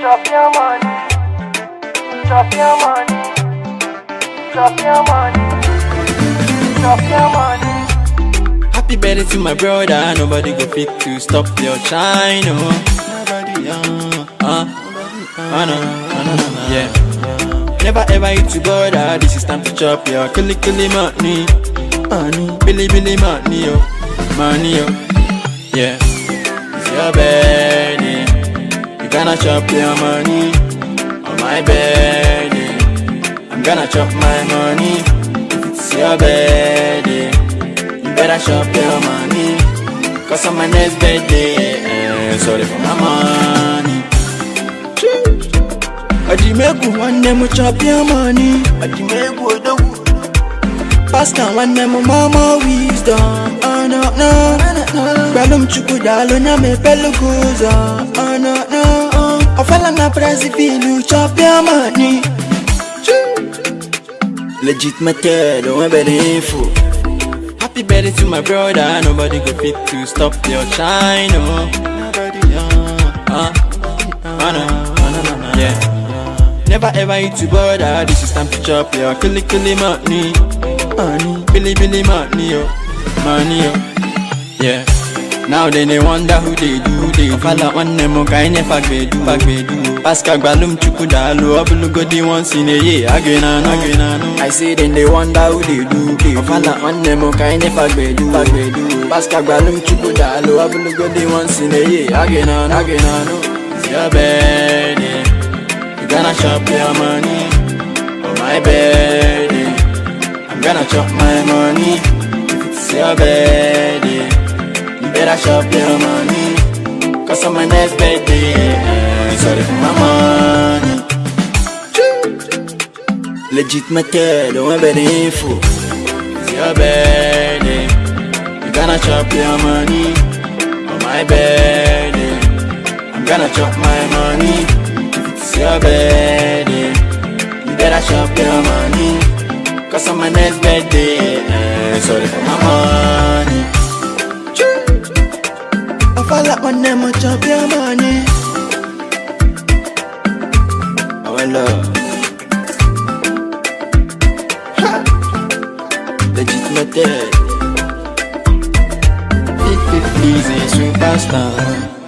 Drop your money. Drop your money. Drop your money. Drop your money. Happy birthday to my brother. Nobody go fit to stop your shine. Oh. Nobody, uh, uh, uh, no, no, no, yeah. Never ever eat to bother. This is time to chop your kili kili money. Money, billy billy money, oh. Money, oh. Yeah. It's your birthday. Gonna chop your money. On my birthday. I'm gonna chop my money. If it's your birthday. You better chop your money Cause on my next birthday eh, Sorry for my money Ajimeku one name chop your money Ajimeku odogu Pastor one name mama wisdom Oh no no Gbalum chuku dalo nyame peluguza Oh no no Ofala na prezi filu chop your money Legit method, don't ever info Happy birthday to my brother. Nobody go fit to stop your shine. Oh. Nobody, uh, uh, yeah. Never ever eat to bother. This is time to chop your kili kili money. Money, billy billy money, oh. Money, oh. Yeah. Now then they wonder who they do, they do. Fala one name oh, kaine fagbedu, fagbedu. Pascal Gbalum Chukudalo, Abulugo the once in a year. Again and again and I say then they wonder who they do, they do. Fala one name oh, kaine fagbedu, fagbedu. Pascal Gbalum Chukudalo, Abulugo the once in a year. Again and again and It's your birthday, you gonna chop your money. For my birthday, I'm gonna chop my money. It's your birthday. Better chop your money. Cause on my next birthday eh, Sorry for my money. Legit method, don't ever info. It's your birthday. You gonna chop your money? On my birthday. I'm gonna chop my money. It's your birthday You better chop your money. Cause on my next birthday eh, Sorry for my money Like my name on chop your money. Oh, Our love. Ha! Legitimate. Easy superstar.